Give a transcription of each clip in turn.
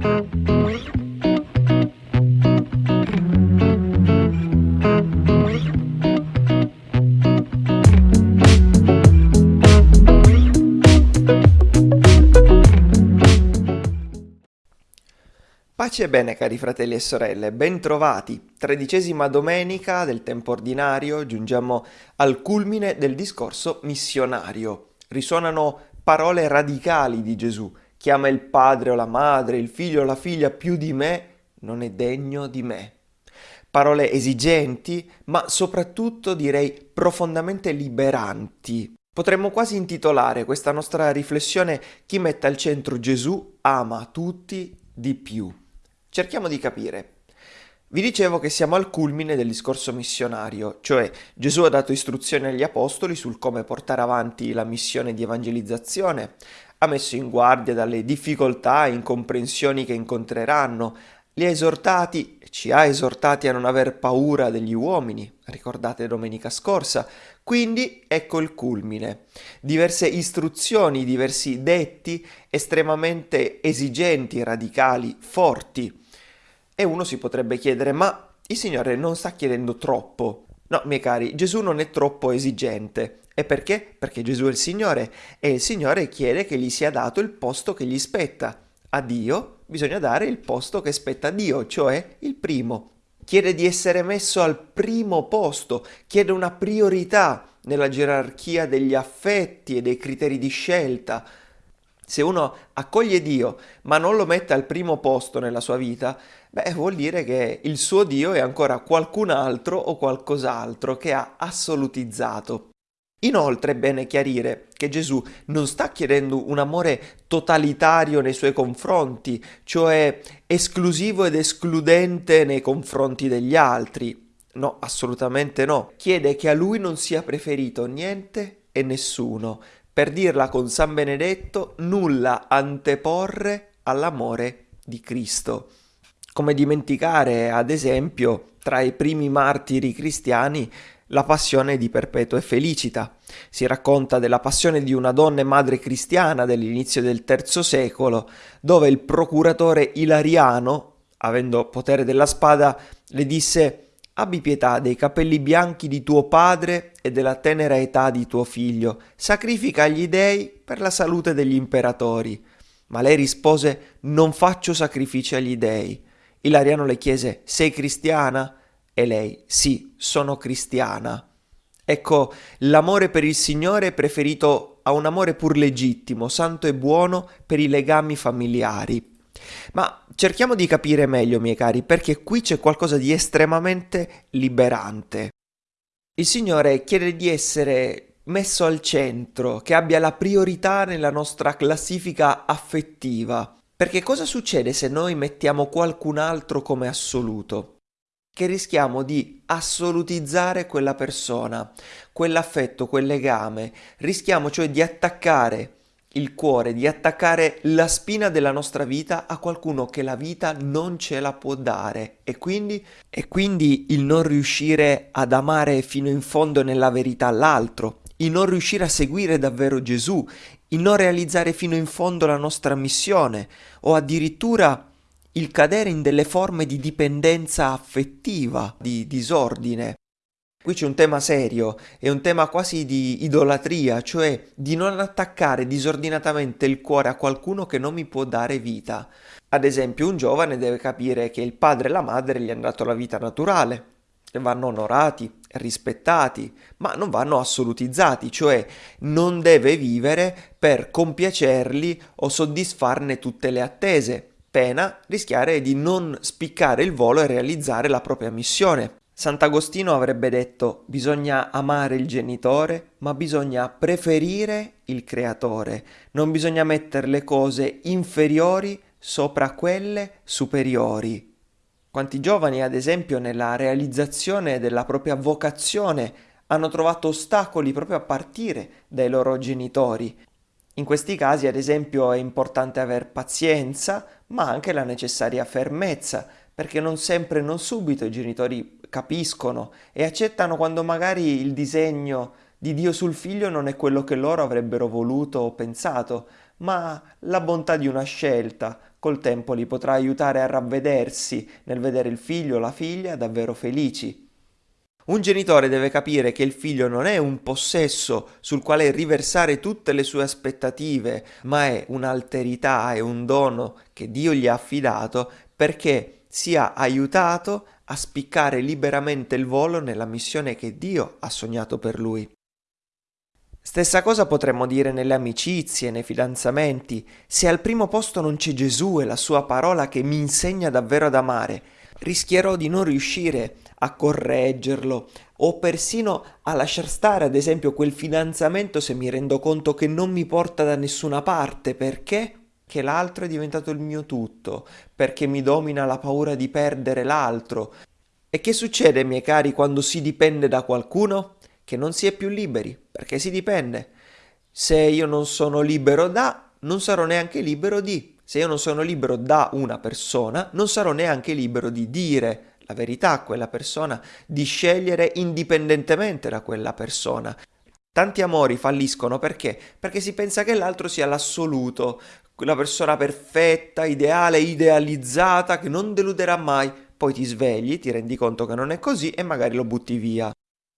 Pace e bene cari fratelli e sorelle, bentrovati. Tredicesima domenica del tempo ordinario, giungiamo al culmine del discorso missionario. Risuonano parole radicali di Gesù. Chiama il padre o la madre, il figlio o la figlia più di me, non è degno di me. Parole esigenti, ma soprattutto direi profondamente liberanti. Potremmo quasi intitolare questa nostra riflessione Chi mette al centro Gesù ama tutti di più. Cerchiamo di capire. Vi dicevo che siamo al culmine del discorso missionario, cioè Gesù ha dato istruzioni agli apostoli sul come portare avanti la missione di evangelizzazione, ha messo in guardia dalle difficoltà e incomprensioni che incontreranno, li ha esortati, ci ha esortati a non aver paura degli uomini, ricordate domenica scorsa, quindi ecco il culmine. Diverse istruzioni, diversi detti estremamente esigenti, radicali, forti, e uno si potrebbe chiedere, ma il Signore non sta chiedendo troppo? No, miei cari, Gesù non è troppo esigente. E perché? Perché Gesù è il Signore e il Signore chiede che gli sia dato il posto che gli spetta. A Dio bisogna dare il posto che spetta a Dio, cioè il primo. Chiede di essere messo al primo posto, chiede una priorità nella gerarchia degli affetti e dei criteri di scelta. Se uno accoglie Dio ma non lo mette al primo posto nella sua vita, beh, vuol dire che il suo Dio è ancora qualcun altro o qualcos'altro che ha assolutizzato. Inoltre è bene chiarire che Gesù non sta chiedendo un amore totalitario nei suoi confronti, cioè esclusivo ed escludente nei confronti degli altri. No, assolutamente no. Chiede che a lui non sia preferito niente e nessuno, per dirla con San Benedetto, nulla anteporre all'amore di Cristo. Come dimenticare, ad esempio, tra i primi martiri cristiani, la passione di Perpetua e Felicita. Si racconta della passione di una donna e madre cristiana dell'inizio del III secolo, dove il procuratore Ilariano, avendo potere della spada, le disse Abbi pietà dei capelli bianchi di tuo padre e della tenera età di tuo figlio, sacrifica agli dei per la salute degli imperatori. Ma lei rispose Non faccio sacrifici agli dei. Ilariano le chiese Sei cristiana? E lei Sì, sono cristiana. Ecco, l'amore per il Signore è preferito a un amore pur legittimo, santo e buono per i legami familiari. Ma cerchiamo di capire meglio, miei cari, perché qui c'è qualcosa di estremamente liberante. Il Signore chiede di essere messo al centro, che abbia la priorità nella nostra classifica affettiva. Perché cosa succede se noi mettiamo qualcun altro come assoluto? Che rischiamo di assolutizzare quella persona, quell'affetto, quel legame, rischiamo cioè di attaccare il cuore, di attaccare la spina della nostra vita a qualcuno che la vita non ce la può dare e quindi, e quindi il non riuscire ad amare fino in fondo nella verità l'altro, il non riuscire a seguire davvero Gesù, il non realizzare fino in fondo la nostra missione o addirittura il cadere in delle forme di dipendenza affettiva, di disordine. Qui c'è un tema serio, è un tema quasi di idolatria, cioè di non attaccare disordinatamente il cuore a qualcuno che non mi può dare vita. Ad esempio, un giovane deve capire che il padre e la madre gli hanno dato la vita naturale, e vanno onorati, rispettati, ma non vanno assolutizzati, cioè non deve vivere per compiacerli o soddisfarne tutte le attese, pena rischiare di non spiccare il volo e realizzare la propria missione. Sant'Agostino avrebbe detto bisogna amare il genitore, ma bisogna preferire il creatore, non bisogna mettere le cose inferiori sopra quelle superiori. Quanti giovani, ad esempio, nella realizzazione della propria vocazione hanno trovato ostacoli proprio a partire dai loro genitori. In questi casi, ad esempio, è importante aver pazienza, ma anche la necessaria fermezza, perché non sempre, non subito i genitori capiscono e accettano quando magari il disegno di Dio sul figlio non è quello che loro avrebbero voluto o pensato, ma la bontà di una scelta col tempo li potrà aiutare a ravvedersi nel vedere il figlio o la figlia davvero felici. Un genitore deve capire che il figlio non è un possesso sul quale riversare tutte le sue aspettative, ma è un'alterità, è un dono che Dio gli ha affidato perché sia aiutato a spiccare liberamente il volo nella missione che Dio ha sognato per lui. Stessa cosa potremmo dire nelle amicizie, nei fidanzamenti. Se al primo posto non c'è Gesù e la sua parola che mi insegna davvero ad amare, rischierò di non riuscire a correggerlo o persino a lasciar stare ad esempio quel fidanzamento se mi rendo conto che non mi porta da nessuna parte perché che l'altro è diventato il mio tutto, perché mi domina la paura di perdere l'altro. E che succede, miei cari, quando si dipende da qualcuno? Che non si è più liberi, perché si dipende. Se io non sono libero da, non sarò neanche libero di. Se io non sono libero da una persona, non sarò neanche libero di dire la verità a quella persona, di scegliere indipendentemente da quella persona. Tanti amori falliscono perché? Perché si pensa che l'altro sia l'assoluto, la persona perfetta, ideale, idealizzata, che non deluderà mai. Poi ti svegli, ti rendi conto che non è così e magari lo butti via.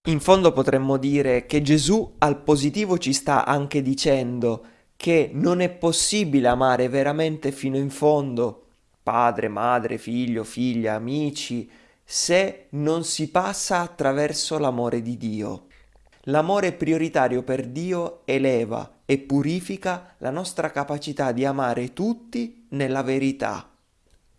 In fondo potremmo dire che Gesù al positivo ci sta anche dicendo che non è possibile amare veramente fino in fondo padre, madre, figlio, figlia, amici, se non si passa attraverso l'amore di Dio. L'amore prioritario per Dio eleva e purifica la nostra capacità di amare tutti nella verità.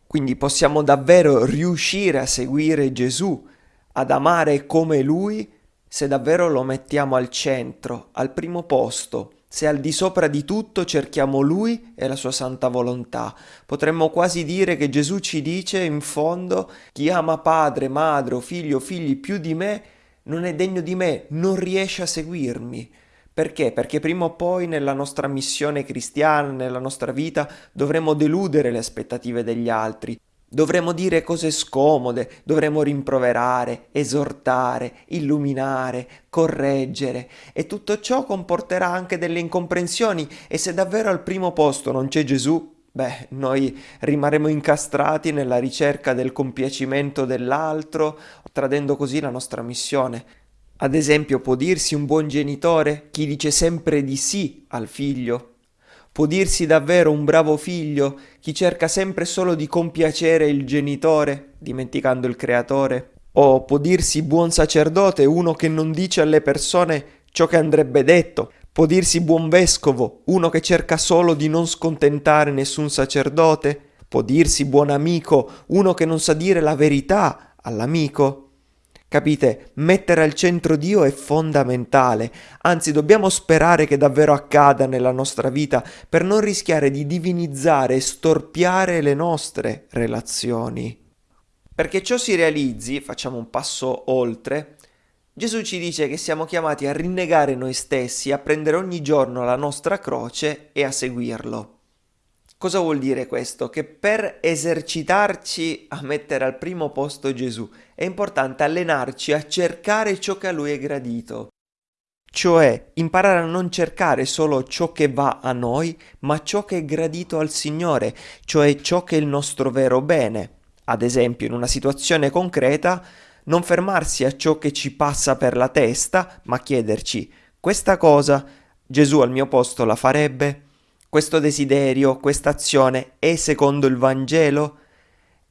Quindi possiamo davvero riuscire a seguire Gesù, ad amare come Lui, se davvero lo mettiamo al centro, al primo posto, se al di sopra di tutto cerchiamo Lui e la sua santa volontà. Potremmo quasi dire che Gesù ci dice in fondo chi ama padre, madre figlio figli più di me non è degno di me, non riesce a seguirmi. Perché? Perché prima o poi nella nostra missione cristiana, nella nostra vita, dovremo deludere le aspettative degli altri, Dovremmo dire cose scomode, dovremmo rimproverare, esortare, illuminare, correggere e tutto ciò comporterà anche delle incomprensioni e se davvero al primo posto non c'è Gesù, beh, noi rimarremo incastrati nella ricerca del compiacimento dell'altro, tradendo così la nostra missione. Ad esempio, può dirsi un buon genitore chi dice sempre di sì al figlio, Può dirsi davvero un bravo figlio chi cerca sempre solo di compiacere il genitore, dimenticando il creatore? O può dirsi buon sacerdote uno che non dice alle persone ciò che andrebbe detto? Può dirsi buon vescovo uno che cerca solo di non scontentare nessun sacerdote? Può dirsi buon amico uno che non sa dire la verità all'amico? Capite? Mettere al centro Dio è fondamentale, anzi dobbiamo sperare che davvero accada nella nostra vita per non rischiare di divinizzare e storpiare le nostre relazioni. Perché ciò si realizzi, facciamo un passo oltre, Gesù ci dice che siamo chiamati a rinnegare noi stessi, a prendere ogni giorno la nostra croce e a seguirlo. Cosa vuol dire questo? Che per esercitarci a mettere al primo posto Gesù è importante allenarci a cercare ciò che a Lui è gradito. Cioè imparare a non cercare solo ciò che va a noi, ma ciò che è gradito al Signore, cioè ciò che è il nostro vero bene. Ad esempio, in una situazione concreta, non fermarsi a ciò che ci passa per la testa, ma chiederci questa cosa Gesù al mio posto la farebbe? Questo desiderio, questa azione è secondo il Vangelo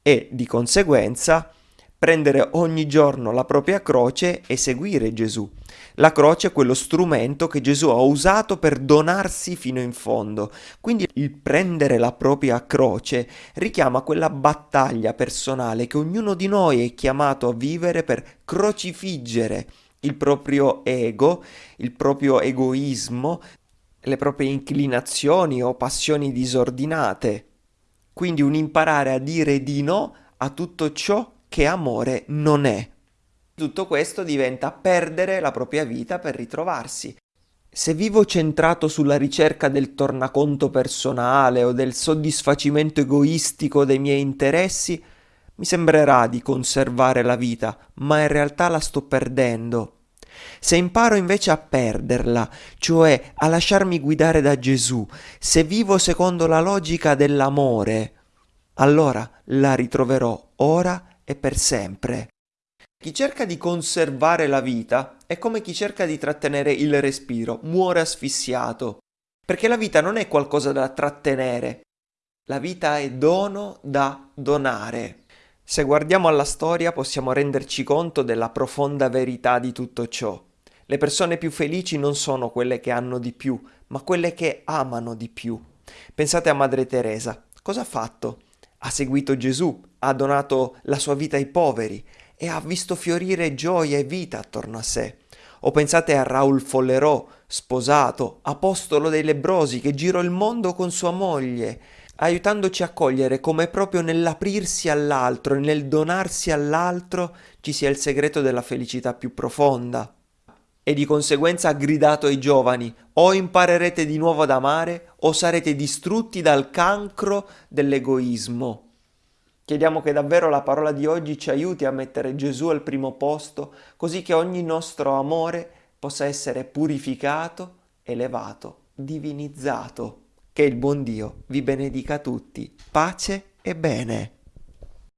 e di conseguenza prendere ogni giorno la propria croce e seguire Gesù. La croce è quello strumento che Gesù ha usato per donarsi fino in fondo. Quindi il prendere la propria croce richiama quella battaglia personale che ognuno di noi è chiamato a vivere per crocifiggere il proprio ego, il proprio egoismo, le proprie inclinazioni o passioni disordinate. Quindi un imparare a dire di no a tutto ciò che amore non è. Tutto questo diventa perdere la propria vita per ritrovarsi. Se vivo centrato sulla ricerca del tornaconto personale o del soddisfacimento egoistico dei miei interessi, mi sembrerà di conservare la vita, ma in realtà la sto perdendo. Se imparo invece a perderla, cioè a lasciarmi guidare da Gesù, se vivo secondo la logica dell'amore, allora la ritroverò ora e per sempre. Chi cerca di conservare la vita è come chi cerca di trattenere il respiro, muore asfissiato. Perché la vita non è qualcosa da trattenere, la vita è dono da donare. Se guardiamo alla storia possiamo renderci conto della profonda verità di tutto ciò. Le persone più felici non sono quelle che hanno di più, ma quelle che amano di più. Pensate a Madre Teresa. Cosa ha fatto? Ha seguito Gesù, ha donato la sua vita ai poveri e ha visto fiorire gioia e vita attorno a sé. O pensate a Raoul Follerò, sposato, apostolo dei lebrosi, che girò il mondo con sua moglie, aiutandoci a cogliere come proprio nell'aprirsi all'altro e nel donarsi all'altro ci sia il segreto della felicità più profonda. E di conseguenza ha gridato ai giovani, o imparerete di nuovo ad amare, o sarete distrutti dal cancro dell'egoismo. Chiediamo che davvero la parola di oggi ci aiuti a mettere Gesù al primo posto, così che ogni nostro amore possa essere purificato, elevato, divinizzato. Che il buon Dio vi benedica tutti. Pace e bene.